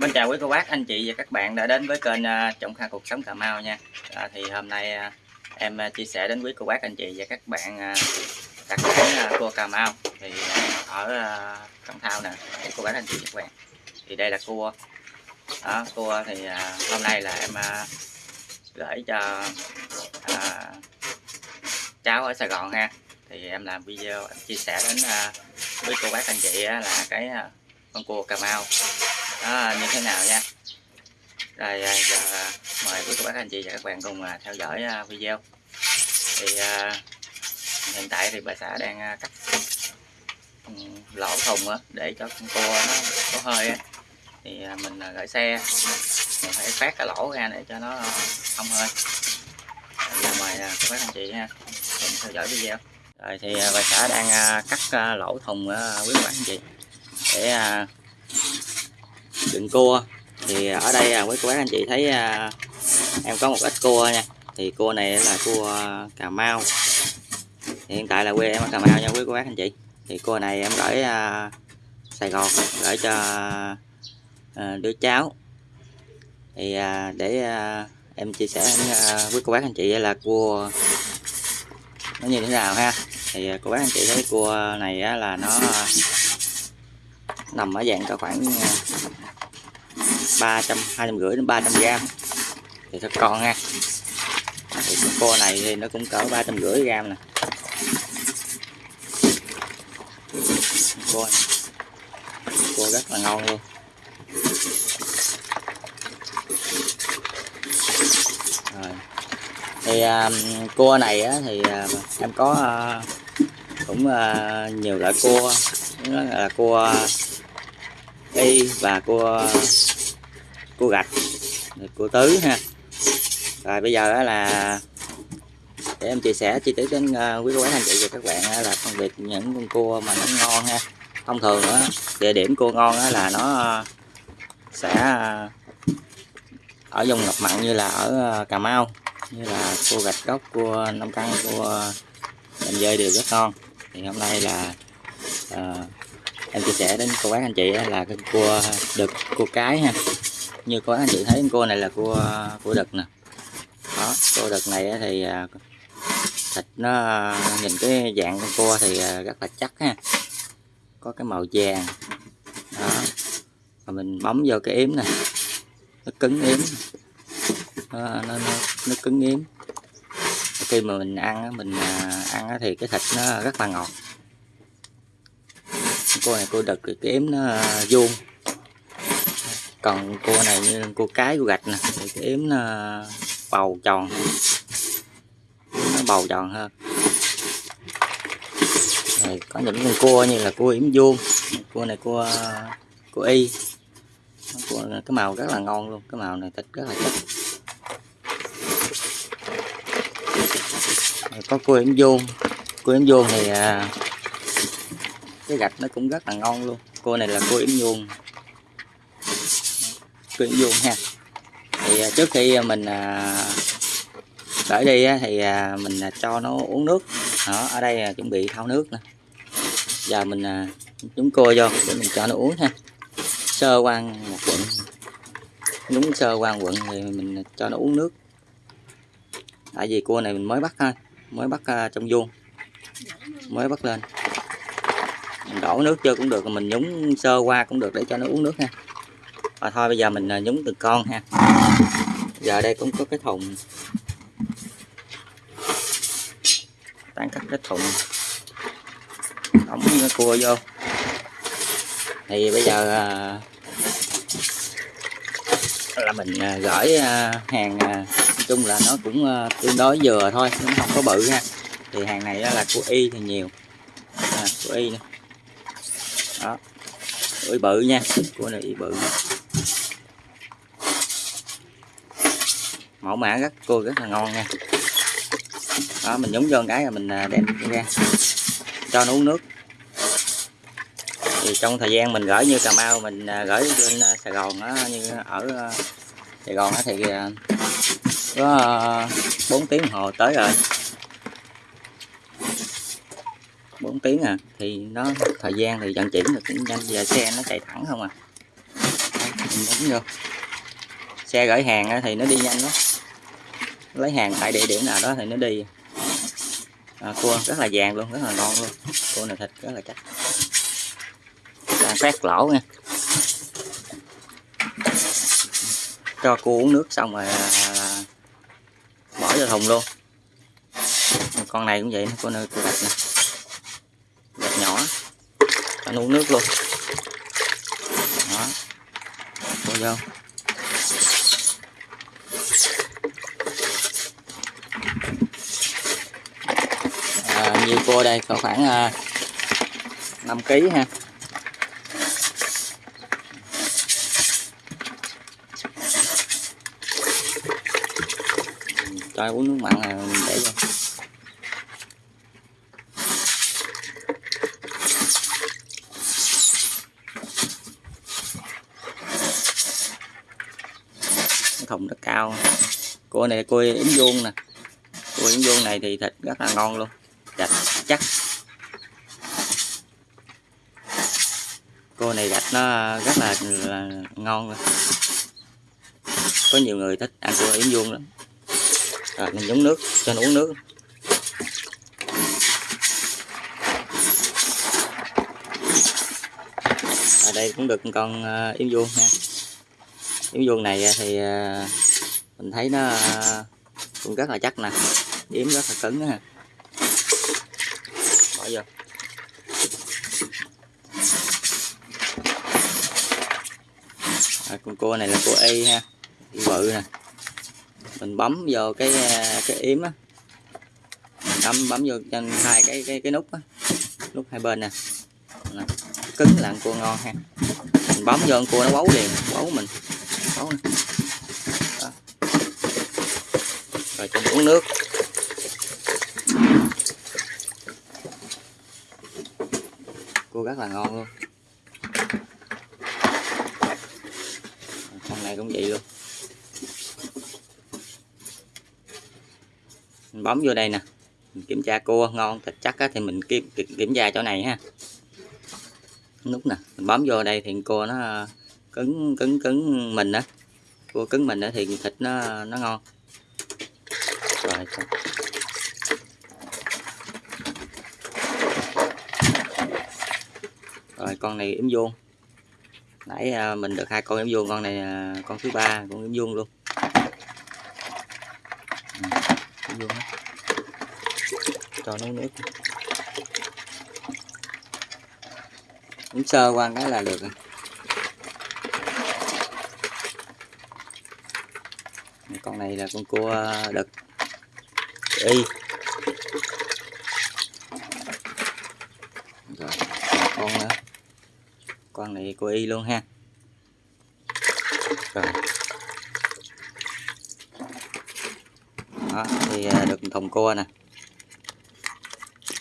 Mình chào quý cô bác, anh chị và các bạn đã đến với kênh à, Trọng Kha Cuộc Sống Cà Mau nha. À, Thì hôm nay à, em à, chia sẻ đến quý cô bác, anh chị và các bạn đặc đặt cua Cà Mau. Thì ở uh, Cẩm Thao nè, quý cô bác, anh chị và các bạn. Thì đây là cua. Đó, Cua thì hôm nay là em gửi cho à, cháu ở Sài Gòn ha. Thì em làm video em chia sẻ đến quý cô bác, anh chị là cái con cua Cà Mau đó, như thế nào nha? Rồi à, giờ à, mời quý cô bác anh chị và các bạn cùng theo dõi video. Thì hiện tại thì bà xã đang cắt ừ, lỗ thùng để cho con cua nó có hơi thì mình gửi xe. Mình phải phát cái lỗ ra để cho nó không hơi. Giờ mời các bác anh chị ha cùng theo dõi video. Rồi thì bà xã đang cắt lỗ thùng quý cô bác anh chị để đựng cua. Thì à, ở đây à, quý cô bác anh chị thấy à, em có một ít cua nha. Thì cua này là cua Cà Mau. Thì hiện tại là quê em ở Cà Mau nha quý cô bác anh chị. Thì cua này em gửi à, Sài Gòn gửi cho à, đứa cháu. Thì à, để à, em chia sẻ à, với à, quý cô bác anh chị là cua nó như thế nào ha. Thì à, cô bác anh chị thấy cua này á, là nó nằm ở dạng cỡ khoảng ờ, 300 250 đến 300 gram. Thì thật con ha thì con cua này thì nó cũng cỡ 350 gram nè. Cua này. cua rất là ngon luôn. Rồi. Thì ờ, um, cua này á, thì uh, em có uh, cũng uh, nhiều loại cua. Đó là cua y và cua cua gạch cua tứ ha. Rồi bây giờ là để em chia sẻ chi tiết đến ờ, quý cô bác anh chị và các bạn là phân biệt những con cua mà nó ngon ha. Thông thường đó, địa điểm cua ngon là nó ờ, sẽ ờ, ở vùng ngập mặn như là ở Cà Mau như là cua gạch gốc cua nông căng cua đầm dơi đều rất ngon. Thì hôm nay là uh, em chia sẻ đến cô bác anh chị là cái cua đực cua cái ha. Như có anh chị thấy cua này là cua cua đực nè. Đó cua đực này thì à, thịt nó nhìn cái dạng con cua thì à, rất là chắc ha. Có cái màu vàng. Đó. Và mình bấm vô cái yếm nè. Nó cứng yếm. Nó, nó, nó, nó cứng yếm. Khi mà mình ăn mình à, ăn thì cái thịt nó rất là ngọt cô này cô đực thì cái yếm nó à, vuông. Còn cô này như cô cái của gạch nè thì cái yếm nó bầu tròn. Nó bầu tròn hơn. Này có những con cua như là cua yếm vuông. Cua này cua cua y. Cua này, cái màu rất là ngon luôn cái màu này thịt rất là chất có cua yếm vuông. Cua yếm vuông thì à, cái gạch nó cũng rất là ngon luôn. Cua này là cua yếm vuông quyện vuông ha. Thì à, trước khi à, mình à, đợi đi thì mình cho nó uống nước. Đó, ở đây chuẩn bị thao nước nè. Giờ mình nhúng cua vô để mình cho nó uống ha. Sơ quan một quận nhúng sơ quan quận thì mình cho nó uống nước. Tại vì cua này mình mới bắt thôi mới bắt trong vuông. Mới bắt lên mình đổ nước chưa cũng được mình nhúng sơ qua cũng được để cho nó uống nước ha. Và thôi bây giờ mình à, nhúng từng con ha. Giờ đây cũng có cái thùng. Tán cắt cái thùng. Đóng cái cua vô. Thì bây giờ à, là mình à, gửi hàng nói chung là nó cũng tương đối vừa thôi nó không có bự ha. Thì hàng này là của y thì nhiều. À, của y nữa đó. Ủi bự nha. Của này bự. Mẫu mã rất cua rất là ngon nha. Đó mình nhúng vô cái rồi mình à, đem ra. Cho nó uống nước. Thì trong thời gian mình gửi như Cà Mau mình à, gửi lên à, Sài Gòn đó, như ở Sài Gòn đó thì có 4 tiếng hồ tới rồi. 4 tiếng à thì nó thời gian thì vận chuyển được cũng nhanh giờ xe nó chạy thẳng không à. Mình bấm vô. Xe gửi hàng thì nó đi nhanh lắm. Lấy hàng tại địa điểm nào đó thì nó đi. À, cua rất là vàng luôn rất là ngon luôn. Cua này thịt rất là chắc. Đang phát lỗ nha. Cho cua uống nước xong rồi à, bỏ vô thùng luôn. Con này cũng vậy con này cua gạch nè gạch nhỏ. Anh uống nước luôn. Đó. Vô vô. À, nhiều cua đây có khoảng à, 5 kg ha. Cho uống nước mặn là để vô thùng rất cao cua này cua yếm vuông nè. Cua yếm vuông này thì thịt rất là ngon luôn. Gạch chắc. Cua này gạch nó rất là, là ngon luôn. Có nhiều người thích. Ăn cua yếm vuông lắm. Rồi mình nhúng nước. Cho nó uống nước. Ở đây cũng được con ờ, yến yếm vuông ha. Yếm vuông này thì ờ, mình thấy nó à, cũng rất là chắc nè. Yếm rất là cứng ha bỏ vô. À, con cua này là cua y ha bự nè. Mình bấm vô cái à, cái yếm á. Bấm bấm vô trên hai cái cái cái nút á. Nút hai bên nè. Nè. cứng là cua ngon ha. Mình bấm vô con cua nó bấu liền bấu mình. Bấu nè. Đó rồi cho uống nước. Cua rất là ngon luôn. Con này cũng vậy luôn. Mình bấm vô đây nè. Mình kiểm tra cua ngon thịt chắc á, thì mình kiểm, kiểm tra chỗ này ha. Nút nè mình bấm vô đây thì cua nó ờ, cứng cứng cứng mình á. Cua cứng mình á thì thịt nó nó ngon rồi rồi con này yếm vuông. Nãy à, mình được hai con yếm vuông, con này à, con thứ ba, con yếm vuông luôn. Ừ, vuông cho nó nước. Uống sơ qua cái là được rồi. Con này là con cua à, đực y rồi con nữa con này cua y luôn ha. Rồi. Đó thì à, được thùng cua nè.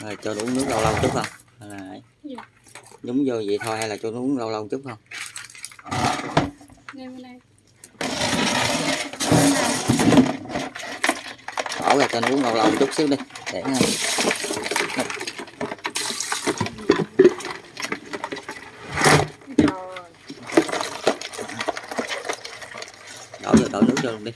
Rồi cho nó uống nước lâu lâu chút không? Hay là dạ. nhúng vô vậy thôi hay là cho nó uống lâu lâu chút không bỏ ra cho nó uống lâu lâu chút xíu đi. Để đổ vô đổ nước vô luôn đi.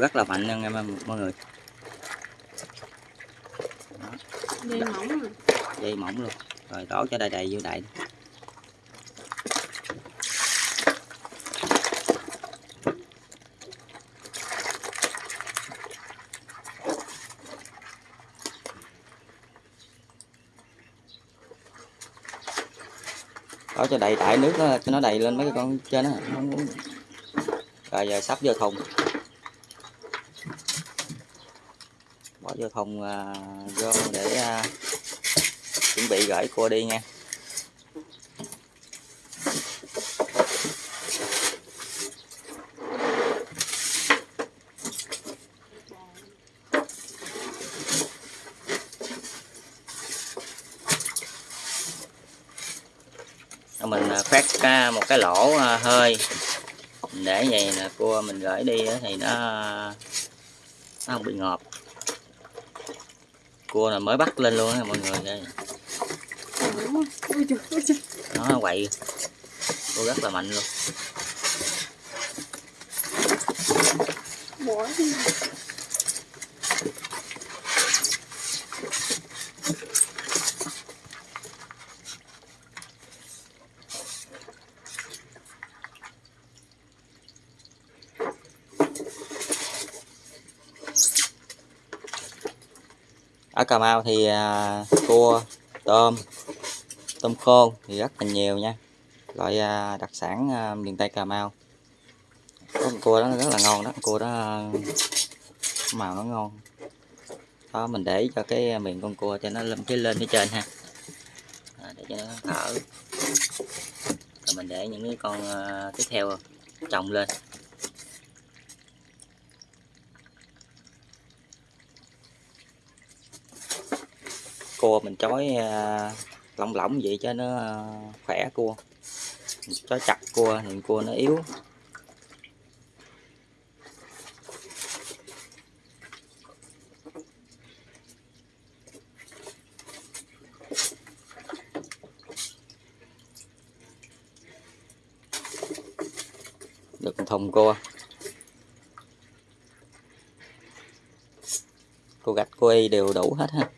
Rất là mạnh nha em mọi người. Đó. dây mỏng dây mỏng luôn. Rồi đổ cho đầy đầy vô đầy cho đầy đại nước đó, cho nó đầy lên mấy cái con trên đó. Rồi giờ sắp vô thùng. Bỏ vô thùng uh, vô để uh, chuẩn bị gửi cua đi nha mình cái một cái lỗ à, hơi. Để vậy là cua mình gửi đi thì nó nó không bị ngọt cua là mới bắt lên luôn á, mọi người đây nó quậy. Cua rất là mạnh luôn. Ở Cà Mau thì à, cua tôm tôm khô thì rất là nhiều nha. Loại à, đặc sản à, miền Tây Cà Mau. Có con cua đó rất là ngon đó cua đó à, màu nó ngon. Đó mình để cho cái miệng con cua cho nó lên phía lên phía trên ha. À, để cho nó thở. Rồi mình để những cái con à, tiếp theo trồng lên. Cua mình chói à, lỏng lỏng vậy cho nó à, khỏe cua. Mình chói chặt cua thì cua nó yếu. Được thùng cua. Cô gạch cô y đều đủ hết ha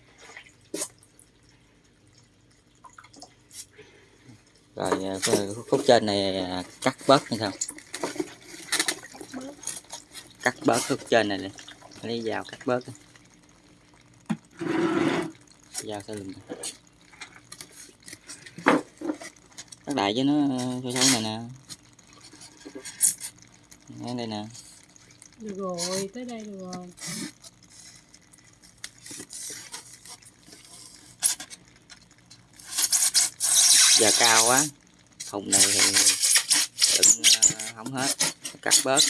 rồi à, cái khúc trên này cắt bớt hay sao cắt bớt khúc trên này nè lấy dao cắt bớt đi. dao sẽ lùm. Cắt đại cho nó sâu sâu này nè. Ngay đây nè. Được rồi tới đây được rồi. Giờ cao quá thùng này thì đựng không hết cắt bớt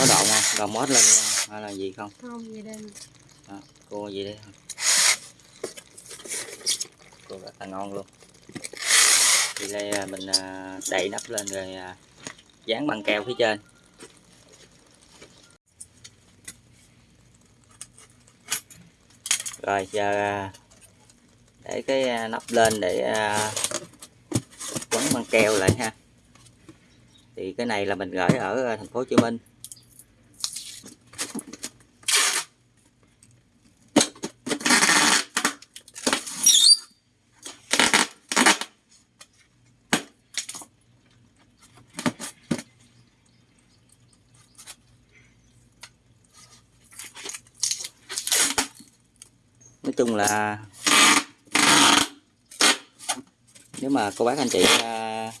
có đoạn mót lên hay là gì không? Không gì đây? Đó, cô gì đây? Cô rất là ngon luôn. Thì đây à, mình à, đậy nắp lên rồi à, dán băng keo phía trên. Rồi giờ à, để cái à, nắp lên để à, quấn băng keo lại ha. Thì cái này là mình gửi ở à, thành phố Hồ Chí Minh chung là nếu mà cô bác anh chị à,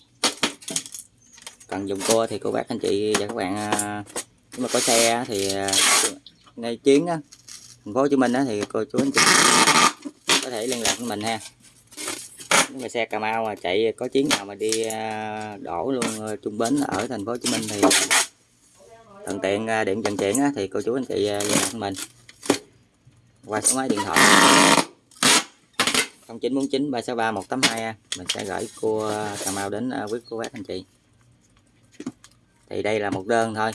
cần dùng cua thì cô bác anh chị và các bạn à, nếu mà có xe thì à, ngay chuyến á thành phố Hồ Chí Minh á, thì cô chú anh chị có thể liên lạc với mình ha. Nếu mà xe Cà Mau mà chạy có chuyến nào mà đi đổ luôn trung bến ở thành phố Hồ Chí Minh thì thuận tiện điện vận chuyển á, thì cô chú anh chị liên lạc với mình qua số máy điện thoại. 0949 363 182 mình sẽ gửi cua uh, Cà Mau đến uh, quý cô bác anh chị. Thì đây là một đơn thôi.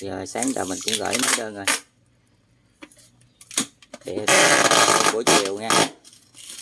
Giờ uh, sáng giờ mình cũng gửi mấy đơn rồi. Thì buổi chiều nha.